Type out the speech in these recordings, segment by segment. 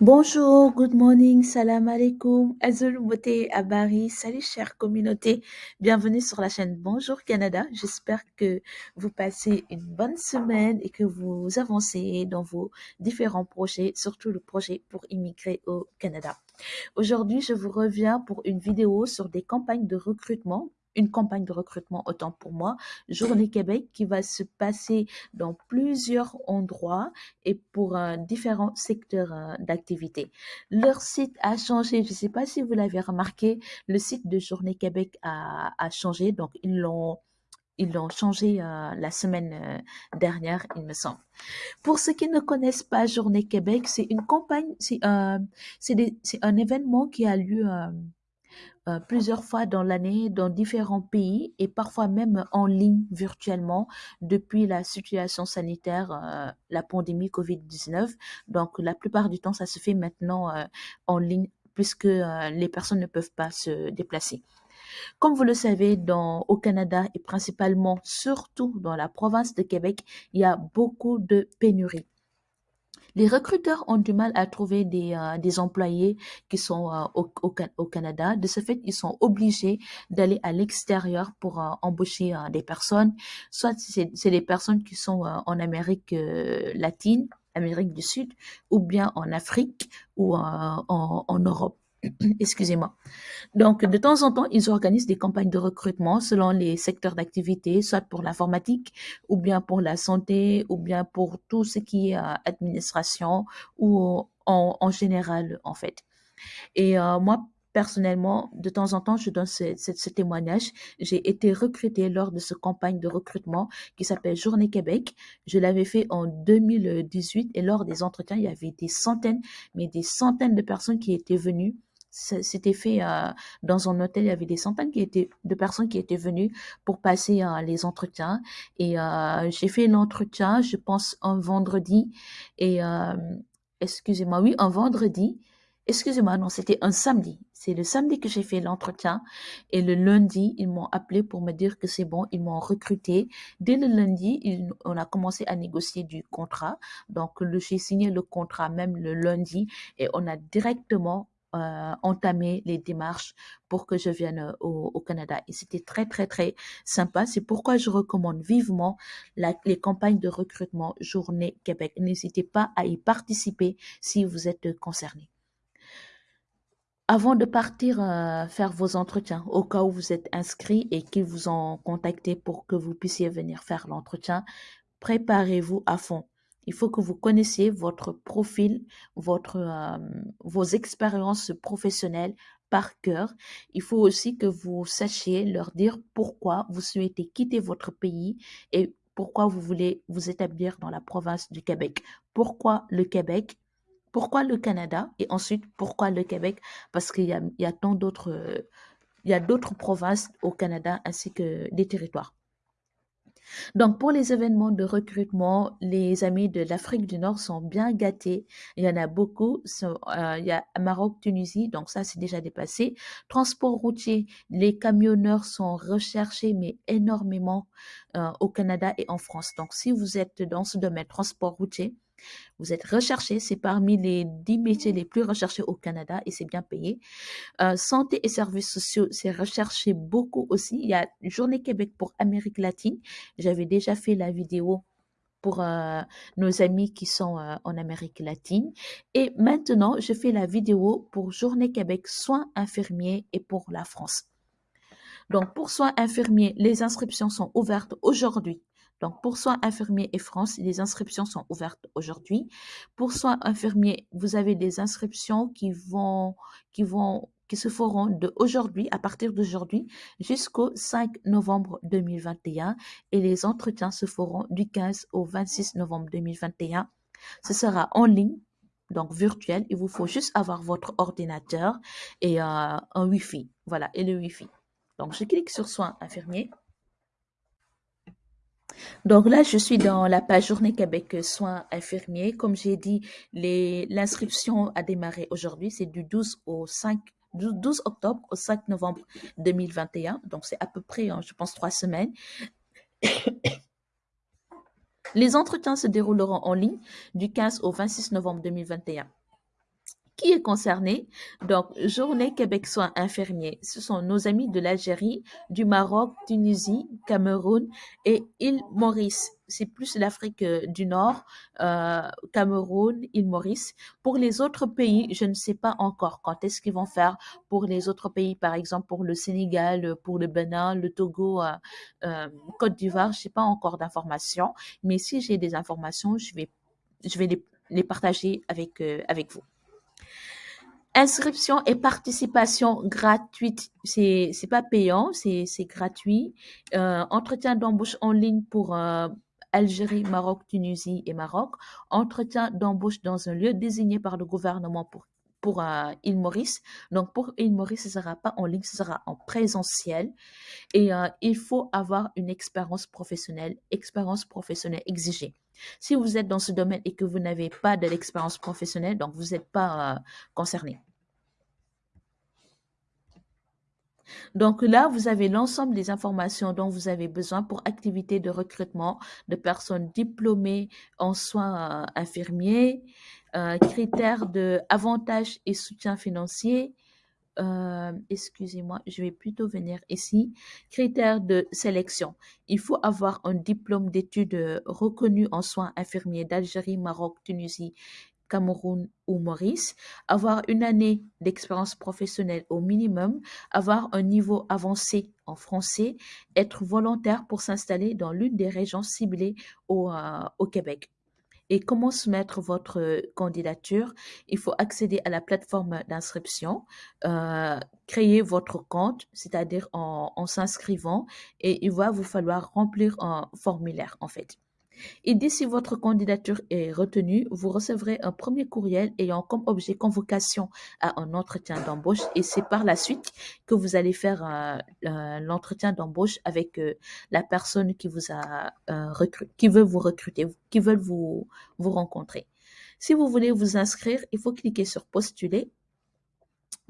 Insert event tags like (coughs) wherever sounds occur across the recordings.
Bonjour, good morning, salam alaikum, azul beauté abari, salut chère communauté, bienvenue sur la chaîne Bonjour Canada. J'espère que vous passez une bonne semaine et que vous avancez dans vos différents projets, surtout le projet pour immigrer au Canada. Aujourd'hui, je vous reviens pour une vidéo sur des campagnes de recrutement une campagne de recrutement, autant pour moi, Journée Québec, qui va se passer dans plusieurs endroits et pour euh, différents secteurs euh, d'activité. Leur site a changé, je ne sais pas si vous l'avez remarqué, le site de Journée Québec a, a changé, donc ils l'ont ils l'ont changé euh, la semaine euh, dernière, il me semble. Pour ceux qui ne connaissent pas Journée Québec, c'est une campagne, c'est euh, un événement qui a lieu euh, plusieurs fois dans l'année dans différents pays et parfois même en ligne virtuellement depuis la situation sanitaire, euh, la pandémie Covid-19. Donc la plupart du temps, ça se fait maintenant euh, en ligne puisque les personnes ne peuvent pas se déplacer. Comme vous le savez, au Canada et principalement, surtout dans la province de Québec, il y a beaucoup de pénuries. Les recruteurs ont du mal à trouver des, euh, employés qui sont euh, au, Canada. De ce fait, ils sont obligés d'aller à l'extérieur pour euh, embaucher des personnes. Soit c'est des personnes qui sont en Amérique latine, Amérique du Sud, ou bien en Afrique ou en Europe. (coughs) Excusez-moi. Donc, de temps en temps, ils organisent des campagnes de recrutement selon les secteurs d'activité, soit pour l'informatique, ou bien pour la santé, ou bien pour tout ce qui est euh, administration, ou en, général, en fait. Et euh, moi, Personnellement, de temps en temps, je donne ce, témoignage. J'ai été recrutée lors de ce campagne de recrutement qui s'appelle Journée Québec. Je l'avais fait en 2018 et lors des entretiens, il y avait des centaines, mais des centaines de personnes qui étaient venues c'était fait euh, dans un hôtel. Il y avait des centaines de personnes qui étaient venues pour passer euh, les entretiens. Et euh, j'ai fait l'entretien, je pense, un vendredi. Et excusez-moi, oui, un vendredi. Excusez-moi, non, c'était un samedi. C'est le samedi que j'ai fait l'entretien. Et le lundi, ils m'ont appelé pour me dire que c'est bon, ils m'ont recruté. Dès le lundi, on a commencé à négocier du contrat. Donc, j'ai signé le contrat même le lundi et on a directement euh, entamer les démarches pour que je vienne euh, au, Canada. Et c'était très, très, très sympa. C'est pourquoi je recommande vivement les campagnes de recrutement Journée Québec. N'hésitez pas à y participer si vous êtes concerné. Avant de partir euh, faire vos entretiens, au cas où vous êtes inscrit et qu'ils vous ont contacté pour que vous puissiez venir faire l'entretien, préparez-vous à fond. Il faut que vous connaissiez votre profil, euh, vos expériences professionnelles par cœur. Il faut aussi que vous sachiez leur dire pourquoi vous souhaitez quitter votre pays et pourquoi vous voulez vous établir dans la province du Québec. Pourquoi le Québec? Pourquoi le Canada? Et ensuite, pourquoi le Québec? Parce qu'il y a tant d'autres... il y a d'autres provinces au Canada ainsi que des territoires. Donc, pour les événements de recrutement, les amis de l'Afrique du Nord sont bien gâtés. Il y en a beaucoup. Euh, il y a Maroc, Tunisie, donc ça, c'est déjà dépassé. Transport routier, les camionneurs sont recherchés, mais énormément euh, au Canada et en France. Donc, si vous êtes dans ce domaine, transport routier, vous êtes recherché, c'est parmi les 10 métiers les plus recherchés au Canada et c'est bien payé. Euh, santé et services sociaux, c'est recherché beaucoup aussi. Il y a Journée Québec pour Amérique latine. J'avais déjà fait la vidéo pour euh, nos amis qui sont euh, en Amérique latine. Et maintenant, je fais la vidéo pour Journée Québec soins infirmiers et pour la France. Donc, pour soins infirmiers, les inscriptions sont ouvertes aujourd'hui donc, pour soins infirmiers et France, les inscriptions sont ouvertes aujourd'hui. Pour soins infirmiers, vous avez des inscriptions qui vont, qui vont, qui se feront de aujourd'hui, à partir d'aujourd'hui, jusqu'au 5 novembre 2021. Et les entretiens se feront du 15 au 26 novembre 2021. Ce sera en ligne, donc virtuel. Il vous faut juste avoir votre ordinateur et euh, un Wi-Fi. Voilà, et le Wi-Fi. Donc, je clique sur soins infirmiers. Donc là, je suis dans la page Journée Québec soins infirmiers. Comme j'ai dit, l'inscription a démarré aujourd'hui. C'est du 12 au 5 12 octobre au 5 novembre 2021. Donc, c'est à peu près, hein, je pense, trois semaines. (coughs) Les entretiens se dérouleront en ligne du 15 au 26 novembre 2021. Qui est concerné Donc, Journée Québec Soins Infirmiers, ce sont nos amis de l'Algérie, du Maroc, Tunisie, Cameroun et île Maurice. C'est plus l'Afrique euh, du Nord, euh, Cameroun, île Maurice. Pour les autres pays, je ne sais pas encore quand est-ce qu'ils vont faire. Pour les autres pays, par exemple pour le Sénégal, pour le Bénin, le Togo, euh, Côte d'Ivoire, je n'ai pas encore d'informations. Mais si j'ai des informations, je vais, les, partager avec vous. Inscription et participation gratuite. C'est, c'est pas payant, c'est, c'est gratuit. Euh, entretien d'embauche en ligne pour euh, Algérie, Maroc, Tunisie et Maroc. Entretien d'embauche dans un lieu désigné par le gouvernement pour pour euh, île Maurice. Donc, pour île Maurice, ce sera pas en ligne, ce sera en présentiel. Et il faut avoir une expérience professionnelle, expérience professionnelle exigée. Si vous êtes dans ce domaine et que vous n'avez pas de l'expérience professionnelle, donc vous n'êtes pas concerné. Donc là, vous avez l'ensemble des informations dont vous avez besoin pour activités de recrutement de personnes diplômées en soins euh, infirmiers, euh, critères de et soutien financier. Euh, excusez-moi, je vais plutôt venir ici. Critères de sélection. Il faut avoir un diplôme d'études reconnu en soins infirmiers d'Algérie, Maroc, Tunisie Cameroun ou Maurice, avoir une année d'expérience professionnelle au minimum, avoir un niveau avancé en français, être volontaire pour s'installer dans l'une des régions ciblées au, euh, Québec. Et comment soumettre votre candidature? Il faut accéder à la plateforme d'inscription, euh, créer votre compte, c'est-à-dire en s'inscrivant, et il va vous falloir remplir un formulaire en fait. Et dès si votre candidature est retenue, vous recevrez un premier courriel ayant comme objet convocation à un entretien d'embauche et c'est par la suite que vous allez faire euh, euh, l'entretien d'embauche avec euh, la personne qui vous a recruté, qui veut vous recruter, qui veut vous rencontrer. Si vous voulez vous inscrire, il faut cliquer sur postuler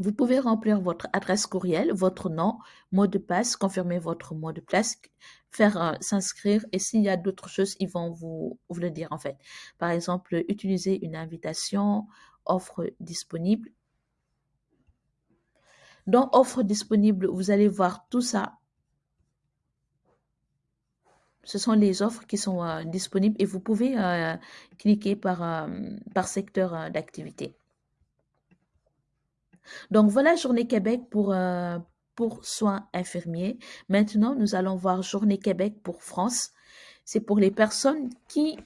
vous pouvez remplir votre adresse courriel, votre nom, mot de passe, confirmer votre mot de passe, faire s'inscrire et s'il y a d'autres choses, ils vont vous, le dire en fait. Par exemple, utiliser une invitation, offre disponible. Dans offre disponible, vous allez voir tout ça. Ce sont les offres qui sont disponibles et vous pouvez cliquer par, par secteur d'activité. Donc voilà Journée Québec pour, euh, pour soins infirmiers. Maintenant, nous allons voir Journée Québec pour France. C'est pour les personnes qui,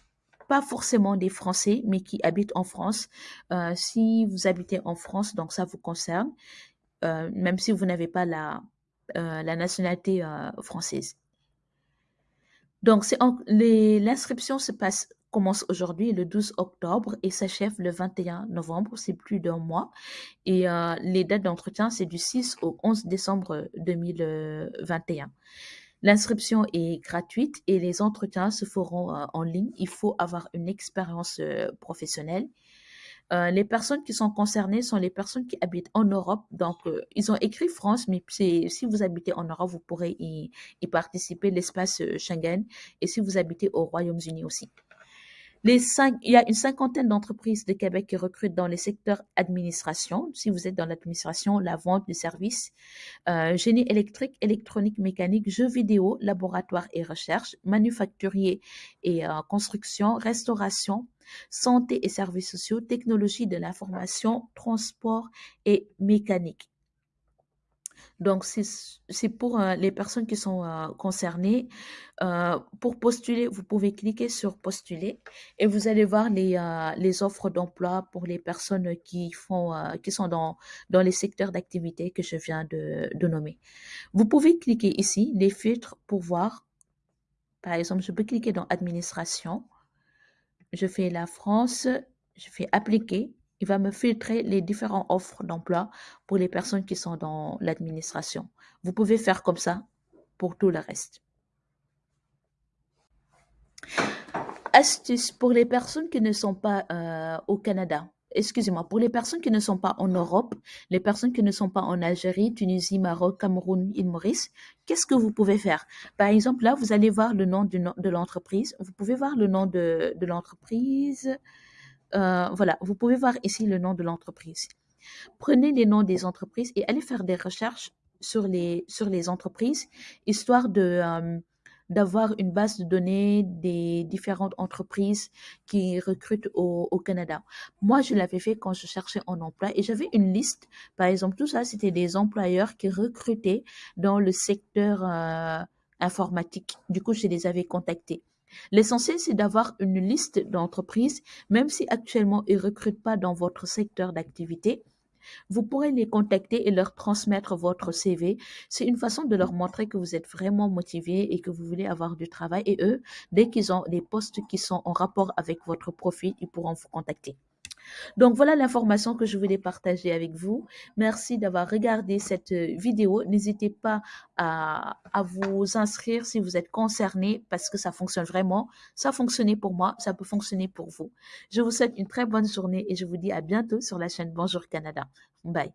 pas forcément des Français, mais qui habitent en France. Euh, si vous habitez en France, donc ça vous concerne, euh, même si vous n'avez pas la nationalité française. Donc, l'inscription se passe commence aujourd'hui le 12 octobre et s'achève le 21 novembre, c'est plus d'un mois. Et euh, les dates d'entretien, c'est du 6 au 11 décembre 2021. L'inscription est gratuite et les entretiens se feront euh, en ligne. Il faut avoir une expérience euh, professionnelle. les personnes qui sont concernées sont les personnes qui habitent en Europe. Donc, ils ont écrit France, mais si vous habitez en Europe, vous pourrez y, y participer, l'espace Schengen, et si vous habitez au Royaume-Uni aussi. Les il y a une cinquantaine d'entreprises de Québec qui recrutent dans les secteurs administration. Si vous êtes dans l'administration, la vente, des services, euh, génie électrique, électronique, mécanique, jeux vidéo, laboratoire et recherche, manufacturier et euh, construction, restauration, santé et services sociaux, technologie de l'information, transport et mécanique. Donc, c'est pour euh, les personnes qui sont euh, concernées. Euh, pour postuler, vous pouvez cliquer sur postuler et vous allez voir les, offres d'emploi pour les personnes qui, font, qui sont dans, dans les secteurs d'activité que je viens de nommer. Vous pouvez cliquer ici, les filtres pour voir. Par exemple, je peux cliquer dans administration. Je fais la France, je fais appliquer il va me filtrer les différentes offres d'emploi pour les personnes qui sont dans l'administration. Vous pouvez faire comme ça pour tout le reste. Astuce pour les personnes qui ne sont pas euh, au Canada. Excusez-moi, pour les personnes qui ne sont pas en Europe, les personnes qui ne sont pas en Algérie, Tunisie, Maroc, Cameroun, île Maurice, qu'est-ce que vous pouvez faire? Par exemple, là, vous allez voir le nom de l'entreprise. Vous pouvez voir le nom de, de l'entreprise. Euh, voilà, vous pouvez voir ici le nom de l'entreprise. Prenez les noms des entreprises et allez faire des recherches sur les, entreprises, histoire euh, d'avoir une base de données des différentes entreprises qui recrutent au, au Canada. Moi, je l'avais fait quand je cherchais un emploi et j'avais une liste. Par exemple, tout ça, c'était des employeurs qui recrutaient dans le secteur euh, informatique. Du coup, je les avais contactés. L'essentiel, c'est d'avoir une liste d'entreprises, même si actuellement ils ne recrutent pas dans votre secteur d'activité. Vous pourrez les contacter et leur transmettre votre CV. C'est une façon de leur montrer que vous êtes vraiment motivé et que vous voulez avoir du travail. Et eux, dès qu'ils ont des postes qui sont en rapport avec votre profil, ils pourront vous contacter. Donc voilà l'information que je voulais partager avec vous. Merci d'avoir regardé cette euh, vidéo. N'hésitez pas à, à, vous inscrire si vous êtes concerné parce que ça fonctionne vraiment. Ça a fonctionné pour moi, ça peut fonctionner pour vous. Je vous souhaite une très bonne journée et je vous dis à bientôt sur la chaîne Bonjour Canada. Bye.